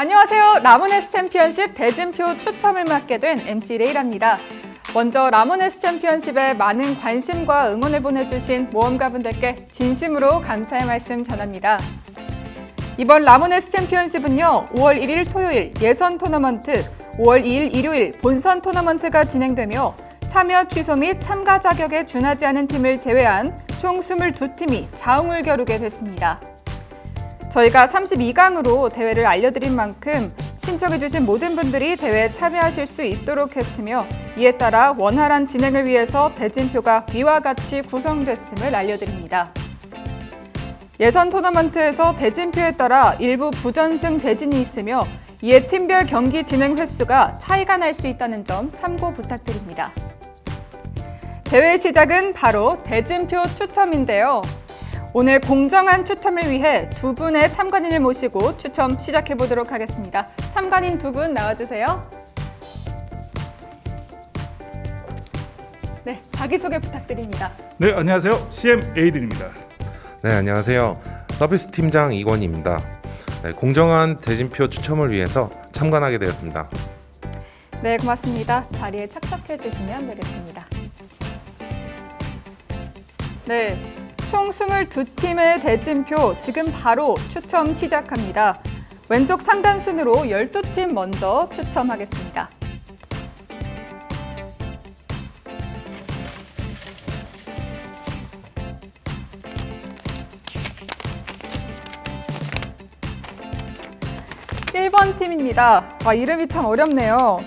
안녕하세요. 라모네스 챔피언십 대진표 추첨을 맡게 된 MC 레이라입니다. 먼저 라모네스 챔피언십에 많은 관심과 응원을 보내주신 모험가분들께 진심으로 감사의 말씀 전합니다. 이번 라모네스 챔피언십은요, 5월 1일 토요일 예선 토너먼트, 5월 2일 일요일 본선 토너먼트가 진행되며 참여 취소 및 참가 자격에 준하지 않은 팀을 제외한 총 22팀이 자웅을 겨루게 됐습니다. 저희가 32강으로 대회를 알려드린 만큼 신청해주신 모든 분들이 대회에 참여하실 수 있도록 했으며 이에 따라 원활한 진행을 위해서 대진표가 위와 같이 구성됐음을 알려드립니다. 예선 토너먼트에서 대진표에 따라 일부 부전승 대진이 있으며 이에 팀별 경기 진행 횟수가 차이가 날 수 있다는 점 참고 부탁드립니다. 대회 시작은 바로 대진표 추첨인데요. 오늘 공정한 추첨을 위해 두 분의 참관인을 모시고 추첨 시작해 보도록 하겠습니다. 참관인 두 분 나와주세요. 네, 자기소개 부탁드립니다. 네, 안녕하세요. CM 에이든입니다. 네, 안녕하세요. 서비스 팀장 이권입니다. 네, 공정한 대진표 추첨을 위해서 참관하게 되었습니다. 네, 고맙습니다. 자리에 착석해 주시면 되겠습니다. 네, 총 22팀의 대진표 지금 바로 추첨 시작합니다. 왼쪽 상단 순으로 12팀 먼저 추첨하겠습니다. 일번 팀입니다. 와, 이름이 참 어렵네요.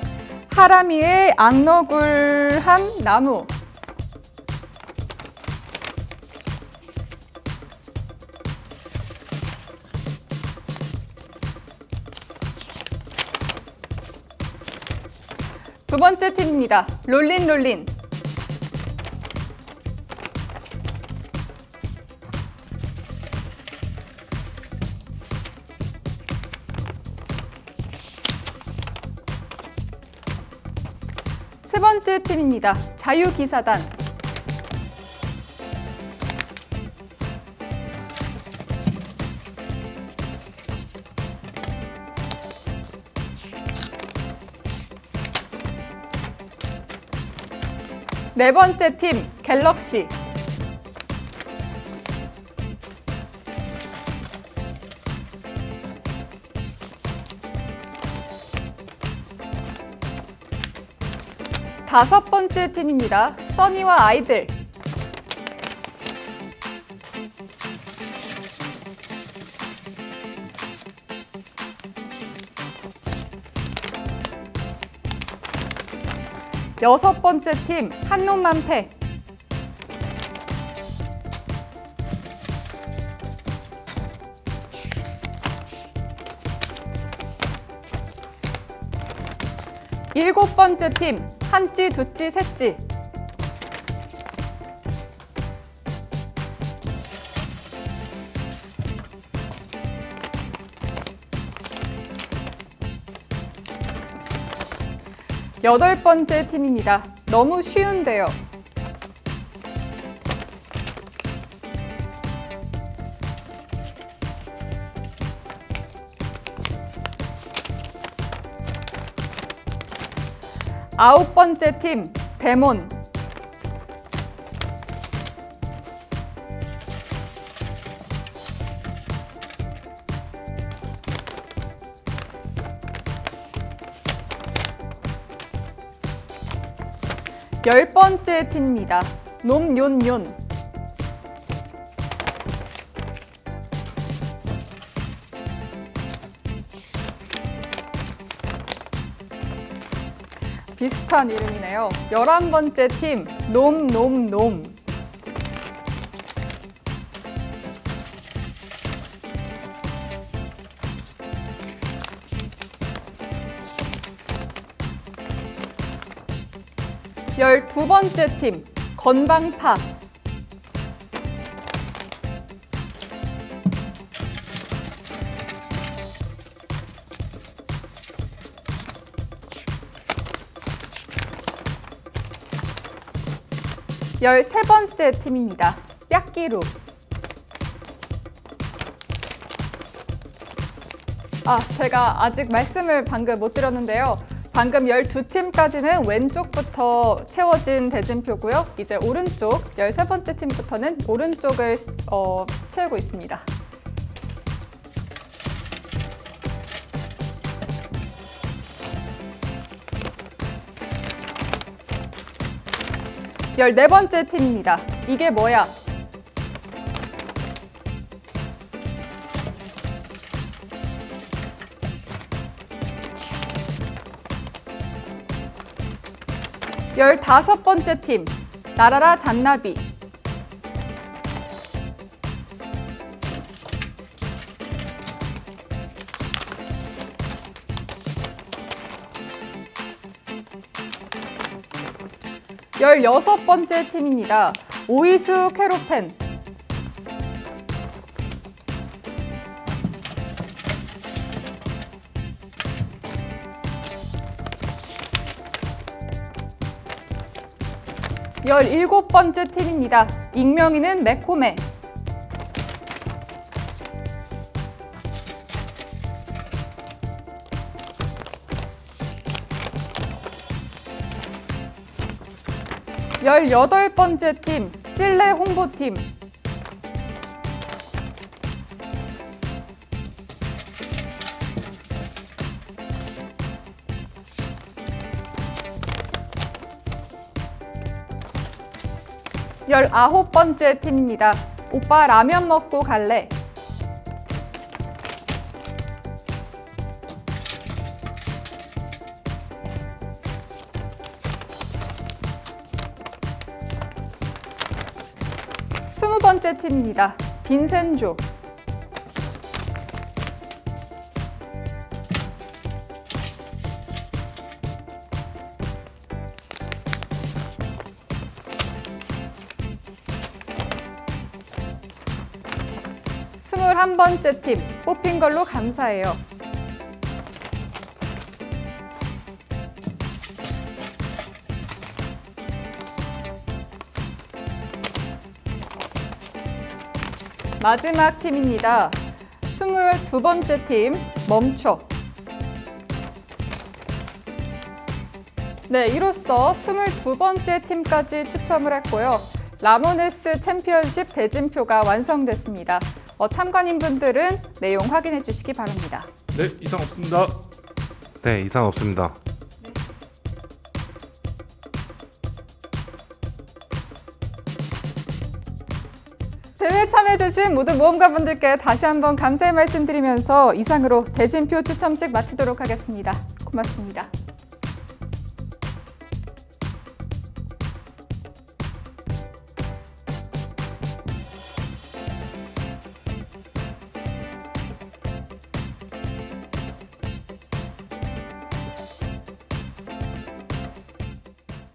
하라미의 악너굴한 나무. 두 번째 팀입니다. 롤린 롤린. 세 번째 팀입니다. 자유기사단. 네 번째 팀 갤럭시. 다섯 번째 팀입니다. 써니와 아이들. 여섯 번째 팀 한놈만 패. 일곱 번째 팀 한찌 두찌 셋찌. 여덟 번째 팀입니다. 너무 쉬운데요. 아홉 번째 팀 데몬. 열 번째 팀입니다. 놈뇽뇽. 비슷한 이름이네요. 열한 번째 팀 놈놈놈. 열두 번째 팀 건방파. 열세 번째 팀입니다. 뼈끼루. 아, 제가 아직 말씀을 방금 못 드렸는데요. 방금 12팀까지는 왼쪽부터 채워진 대진표고요. 이제 오른쪽 13번째 팀부터는 오른쪽을 어, 채우고 있습니다. 열네 번째 팀입니다. 이게 뭐야? 열다섯 번째 팀, 나라라 잔나비. 열여섯 번째 팀입니다. 오이수 캐로펜. 열일곱 번째 팀입니다. 익명이는 매코메. 열여덟 번째 팀, 찔레 홍보팀. 열아홉 번째 팀입니다. 오빠 라면 먹고 갈래? 스무 번째 팀입니다. 빈센조. 스물한 번째 팀 뽑힌 걸로 감사해요. 마지막 팀입니다. 스물두 번째 팀 멈춰. 네, 이로써 22번째 팀까지 추첨을 했고요. 라모네스 챔피언십 대진표가 완성됐습니다. 어, 참관인분들은 내용 확인해 주시기 바랍니다. 네, 이상 없습니다. 네, 이상 없습니다. 대회 참여해주신 모든 모험가분들께 다시 한번 감사의 말씀드리면서 이상으로 대진표 추첨식 마치도록 하겠습니다. 고맙습니다.